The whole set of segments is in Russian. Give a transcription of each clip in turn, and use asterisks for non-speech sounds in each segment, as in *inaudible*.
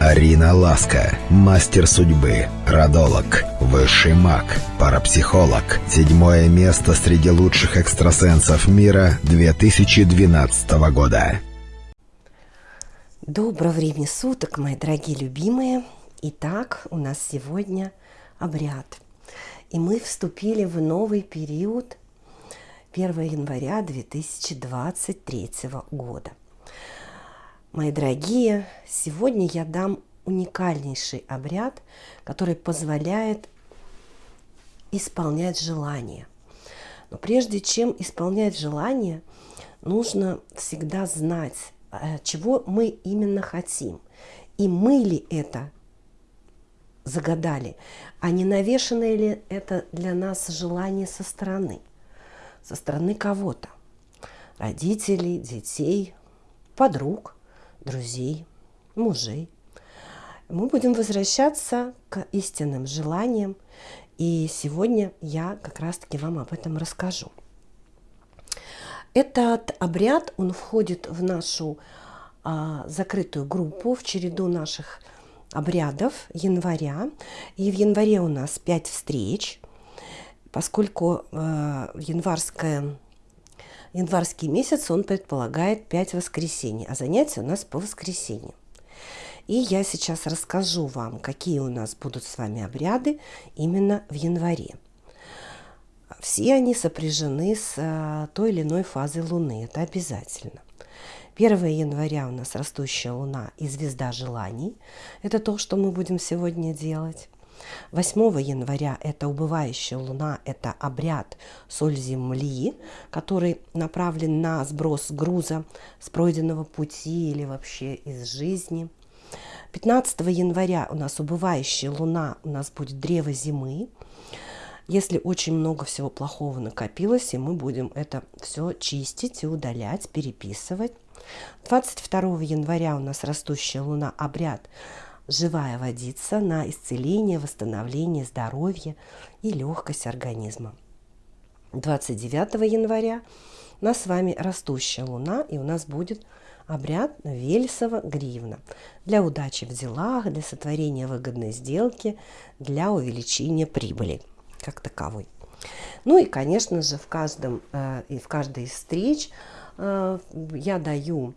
Арина Ласка, мастер судьбы, родолог, высший маг, парапсихолог. Седьмое место среди лучших экстрасенсов мира 2012 года. Доброго времени суток, мои дорогие любимые. Итак, у нас сегодня обряд. И мы вступили в новый период 1 января 2023 года. Мои дорогие, сегодня я дам уникальнейший обряд, который позволяет исполнять желания. Но прежде чем исполнять желание, нужно всегда знать, э, чего мы именно хотим. И мы ли это загадали, а не навешенное ли это для нас желание со стороны, со стороны кого-то, родителей, детей, подруг – друзей, мужей. Мы будем возвращаться к истинным желаниям, и сегодня я как раз-таки вам об этом расскажу. Этот обряд, он входит в нашу а, закрытую группу, в череду наших обрядов января. И в январе у нас 5 встреч, поскольку э, январская январский месяц, он предполагает 5 воскресений, а занятия у нас по воскресеньям. И я сейчас расскажу вам, какие у нас будут с вами обряды именно в январе. Все они сопряжены с э, той или иной фазой Луны, это обязательно. 1 января у нас растущая Луна и звезда желаний. Это то, что мы будем сегодня делать. 8 января это убывающая луна, это обряд соль земли, который направлен на сброс груза с пройденного пути или вообще из жизни. 15 января у нас убывающая луна, у нас будет древо зимы. Если очень много всего плохого накопилось, и мы будем это все чистить и удалять, переписывать. 22 января у нас растущая луна, обряд живая водица на исцеление, восстановление здоровья и легкость организма. 29 января у нас с вами растущая луна, и у нас будет обряд Вельсова гривна для удачи в делах, для сотворения выгодной сделки, для увеличения прибыли как таковой. Ну и, конечно же, в, каждом, э, в каждой из встреч э, я даю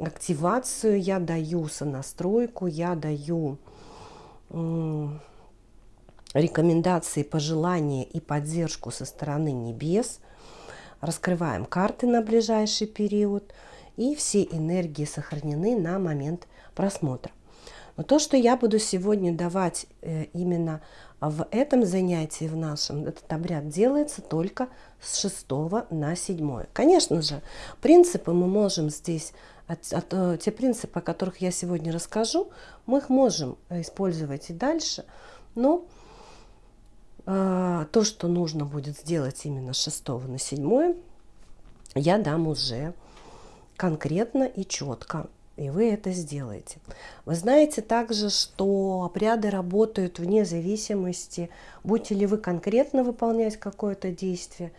активацию, я даю сонастройку, я даю рекомендации, пожелания и поддержку со стороны небес. Раскрываем карты на ближайший период. И все энергии сохранены на момент просмотра. Но то, что я буду сегодня давать э, именно в этом занятии, в нашем, этот обряд делается только с 6 на 7. Конечно же, принципы мы можем здесь от, э, те принципы, о которых я сегодня расскажу, мы их можем использовать и дальше, но э, то, что нужно будет сделать именно с 6 на 7, я дам уже конкретно и четко, и вы это сделаете. Вы знаете также, что обряды работают вне зависимости, будете ли вы конкретно выполнять какое-то действие,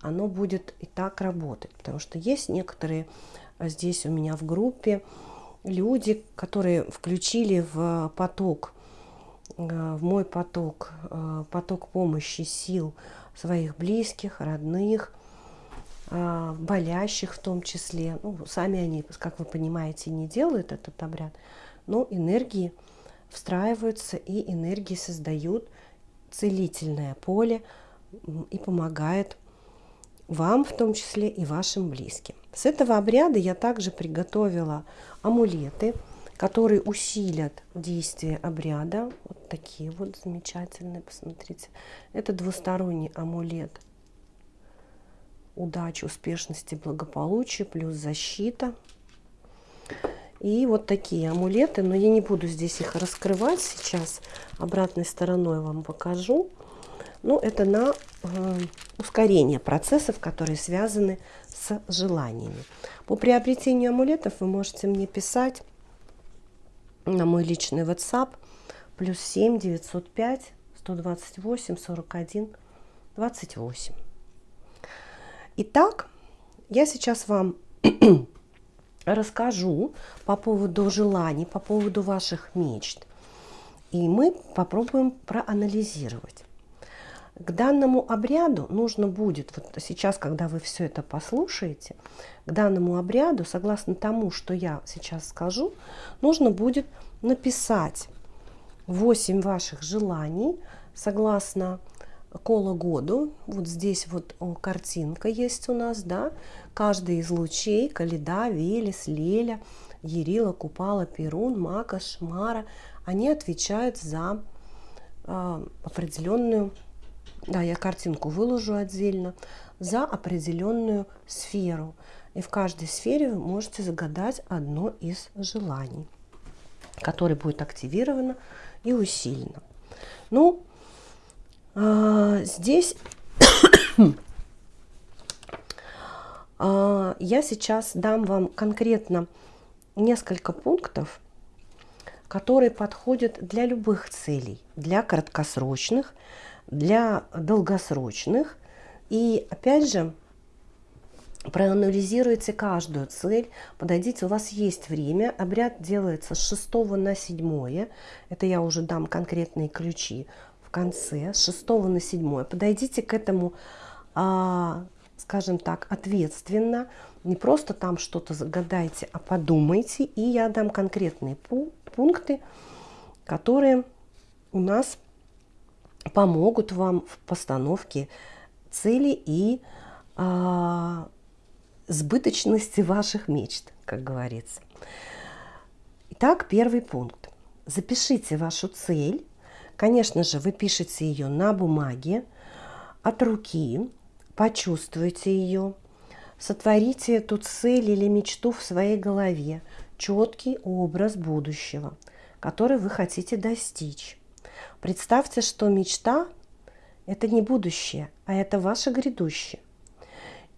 оно будет и так работать, потому что есть некоторые а здесь у меня в группе люди, которые включили в поток, э, в мой поток, э, поток помощи сил своих близких, родных, э, болящих в том числе. Ну, сами они, как вы понимаете, не делают этот обряд, но энергии встраиваются и энергии создают целительное поле и помогает вам в том числе и вашим близким. С этого обряда я также приготовила амулеты, которые усилят действие обряда. Вот такие вот замечательные, посмотрите. Это двусторонний амулет удачи, успешности, благополучия, плюс защита. И вот такие амулеты, но я не буду здесь их раскрывать сейчас. Обратной стороной вам покажу. Ну, это на э, ускорение процессов, которые связаны с желаниями. По приобретению амулетов вы можете мне писать на мой личный WhatsApp плюс 7 905 128 41 28. Итак, я сейчас вам *clears throat* расскажу по поводу желаний, по поводу ваших мечт. И мы попробуем проанализировать. К данному обряду нужно будет, вот сейчас, когда вы все это послушаете, к данному обряду, согласно тому, что я сейчас скажу, нужно будет написать 8 ваших желаний, согласно кола году. Вот здесь вот картинка есть у нас, да, каждый из лучей, Каледа, Велес, Леля, Ерила, Купала, Перун, Мака, Шмара, они отвечают за э, определенную, да, я картинку выложу отдельно, за определенную сферу. И в каждой сфере вы можете загадать одно из желаний, которое будет активировано и усилено. Ну, э, здесь э, *coughs* я сейчас дам вам конкретно несколько пунктов, которые подходят для любых целей, для краткосрочных, для долгосрочных. И опять же, проанализируйте каждую цель, подойдите, у вас есть время, обряд делается с 6 на 7, это я уже дам конкретные ключи в конце, с 6 на 7, подойдите к этому, а, скажем так, ответственно, не просто там что-то загадайте, а подумайте, и я дам конкретные пункты, которые у нас помогут вам в постановке цели и а, сбыточности ваших мечт, как говорится. Итак, первый пункт. Запишите вашу цель. Конечно же, вы пишете ее на бумаге, от руки, почувствуйте ее, сотворите эту цель или мечту в своей голове, четкий образ будущего, который вы хотите достичь. Представьте, что мечта – это не будущее, а это ваше грядущее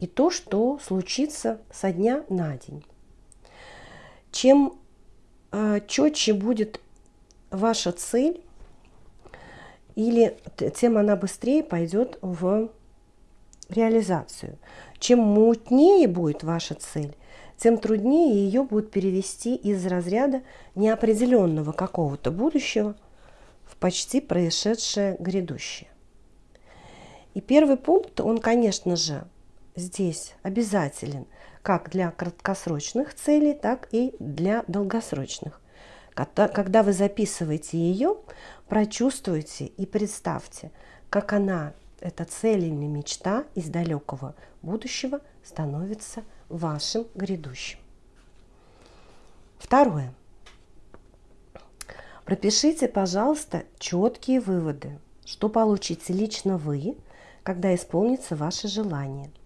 и то, что случится со дня на день. Чем э, четче будет ваша цель, или тем она быстрее пойдет в реализацию. Чем мутнее будет ваша цель, тем труднее ее будет перевести из разряда неопределенного какого-то будущего в почти происшедшее грядущее. И первый пункт, он, конечно же, здесь обязателен как для краткосрочных целей, так и для долгосрочных. Когда вы записываете ее, прочувствуйте и представьте, как она, эта цель или мечта из далекого будущего становится вашим грядущим. Второе. Пропишите, пожалуйста, четкие выводы, что получите лично вы, когда исполнится ваше желание –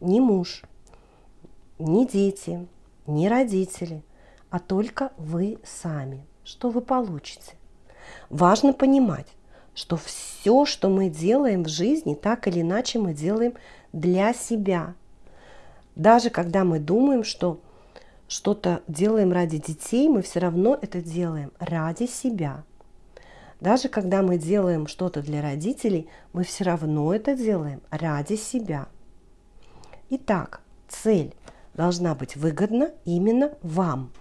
ни муж, ни дети, ни родители, а только вы сами. Что вы получите? Важно понимать, что все, что мы делаем в жизни, так или иначе мы делаем для себя. Даже когда мы думаем, что что-то делаем ради детей, мы все равно это делаем ради себя. Даже когда мы делаем что-то для родителей, мы все равно это делаем ради себя. Итак, цель должна быть выгодна именно вам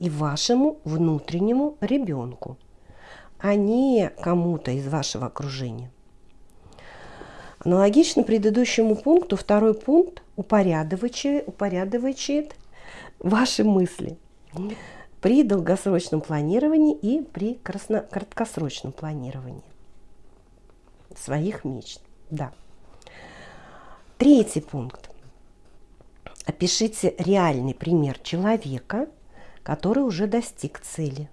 и вашему внутреннему ребенку, а не кому-то из вашего окружения. Аналогично предыдущему пункту, второй пункт упорядочивает, ваши мысли при долгосрочном планировании и при краткосрочном планировании своих мечт. Да. Третий пункт. Опишите реальный пример человека, который уже достиг цели,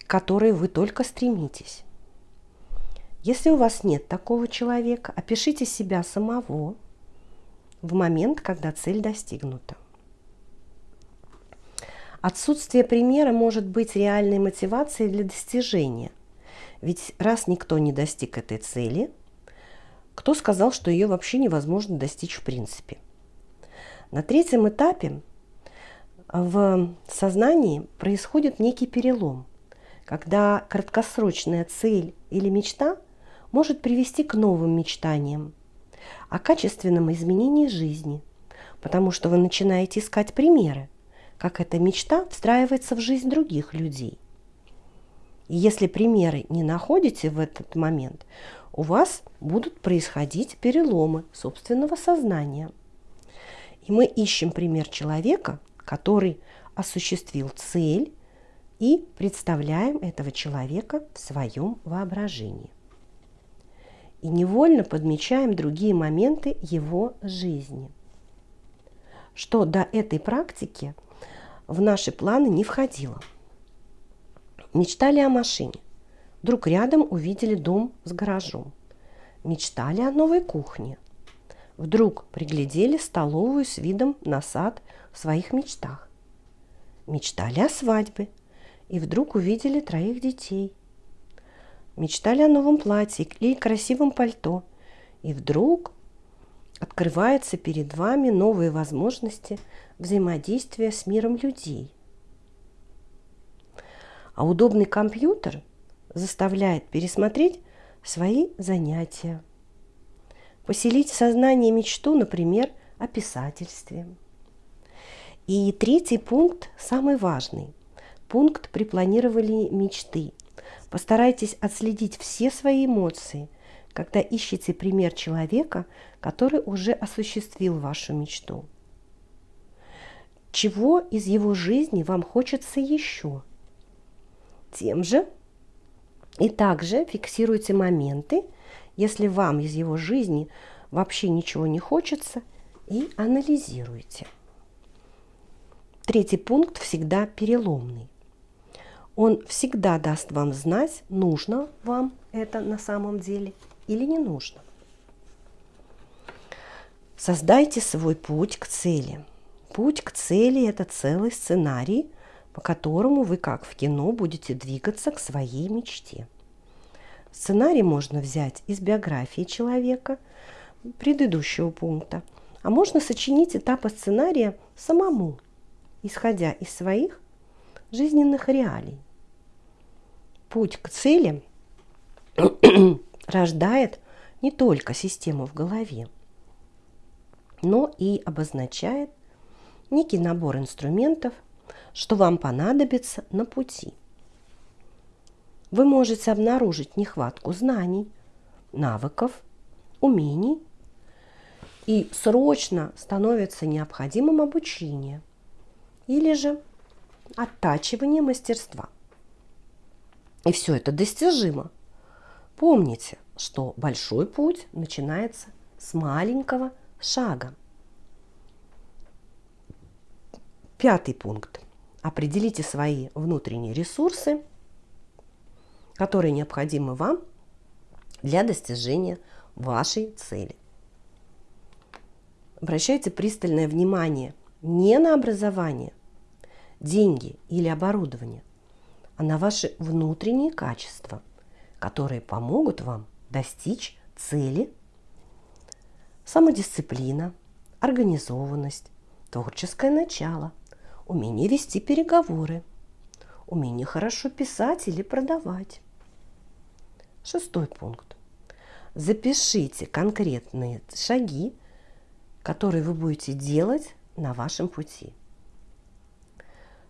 к которой вы только стремитесь. Если у вас нет такого человека, опишите себя самого в момент, когда цель достигнута. Отсутствие примера может быть реальной мотивацией для достижения. Ведь раз никто не достиг этой цели – кто сказал, что ее вообще невозможно достичь в принципе? На третьем этапе в сознании происходит некий перелом, когда краткосрочная цель или мечта может привести к новым мечтаниям о качественном изменении жизни, потому что вы начинаете искать примеры, как эта мечта встраивается в жизнь других людей. И если примеры не находите в этот момент, у вас будут происходить переломы собственного сознания. И мы ищем пример человека, который осуществил цель и представляем этого человека в своем воображении. И невольно подмечаем другие моменты его жизни. Что до этой практики в наши планы не входило. Мечтали о машине. Вдруг рядом увидели дом с гаражом. Мечтали о новой кухне. Вдруг приглядели столовую с видом на сад в своих мечтах. Мечтали о свадьбе и вдруг увидели троих детей. Мечтали о новом платье или красивом пальто, и вдруг открываются перед вами новые возможности взаимодействия с миром людей. А удобный компьютер заставляет пересмотреть свои занятия, поселить в сознании мечту, например, о писательстве. И третий пункт, самый важный, пункт при планировании мечты. Постарайтесь отследить все свои эмоции, когда ищете пример человека, который уже осуществил вашу мечту. Чего из его жизни вам хочется еще? Тем же и также фиксируйте моменты, если вам из его жизни вообще ничего не хочется, и анализируйте. Третий пункт всегда переломный. Он всегда даст вам знать, нужно вам это на самом деле или не нужно. Создайте свой путь к цели. Путь к цели – это целый сценарий, по которому вы, как в кино, будете двигаться к своей мечте. Сценарий можно взять из биографии человека, предыдущего пункта, а можно сочинить этапы сценария самому, исходя из своих жизненных реалий. Путь к цели *coughs* рождает не только систему в голове, но и обозначает некий набор инструментов, что вам понадобится на пути. Вы можете обнаружить нехватку знаний, навыков, умений, и срочно становится необходимым обучение или же оттачивание мастерства. И все это достижимо. Помните, что большой путь начинается с маленького шага. Пятый пункт. Определите свои внутренние ресурсы, которые необходимы вам для достижения вашей цели. Обращайте пристальное внимание не на образование, деньги или оборудование, а на ваши внутренние качества, которые помогут вам достичь цели. Самодисциплина, организованность, творческое начало, умение вести переговоры, умение хорошо писать или продавать. Шестой пункт. Запишите конкретные шаги, которые вы будете делать на вашем пути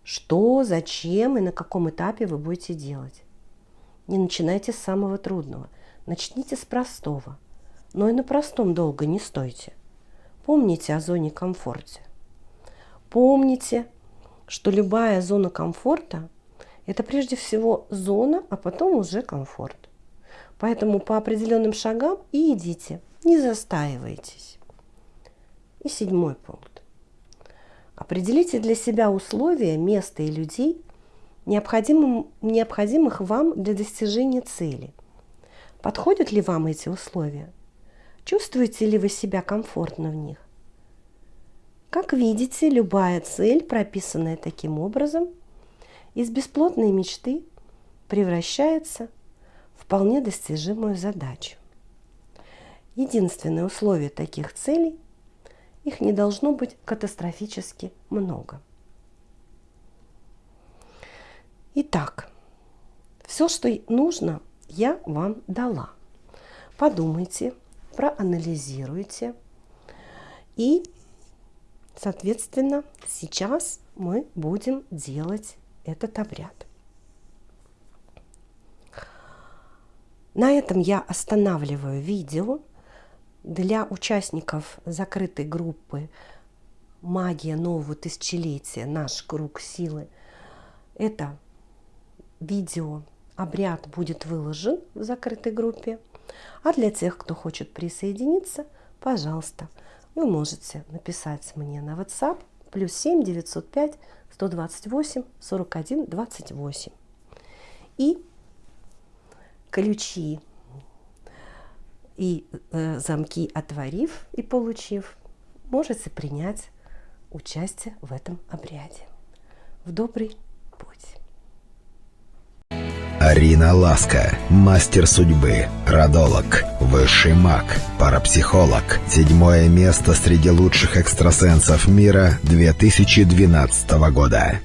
что, зачем и на каком этапе вы будете делать. Не начинайте с самого трудного, начните с простого. Но и на простом долго не стойте. Помните о зоне комфорта. Помните, что любая зона комфорта – это прежде всего зона, а потом уже комфорт. Поэтому по определенным шагам и идите, не застаивайтесь. И седьмой пункт. Определите для себя условия, место и людей, необходимых вам для достижения цели. Подходят ли вам эти условия? Чувствуете ли вы себя комфортно в них? Как видите, любая цель, прописанная таким образом, из бесплотной мечты превращается в вполне достижимую задачу. Единственное условие таких целей – их не должно быть катастрофически много. Итак, все, что нужно, я вам дала. Подумайте, проанализируйте и Соответственно, сейчас мы будем делать этот обряд. На этом я останавливаю видео. Для участников закрытой группы «Магия нового тысячелетия. Наш круг силы» это видео, обряд будет выложен в закрытой группе. А для тех, кто хочет присоединиться, пожалуйста, вы можете написать мне на WhatsApp плюс 7 905 128 41 28. И ключи и э, замки отворив и получив, можете принять участие в этом обряде. В добрый путь! Арина Ласка, мастер судьбы, родолог, высший маг, парапсихолог. Седьмое место среди лучших экстрасенсов мира 2012 года.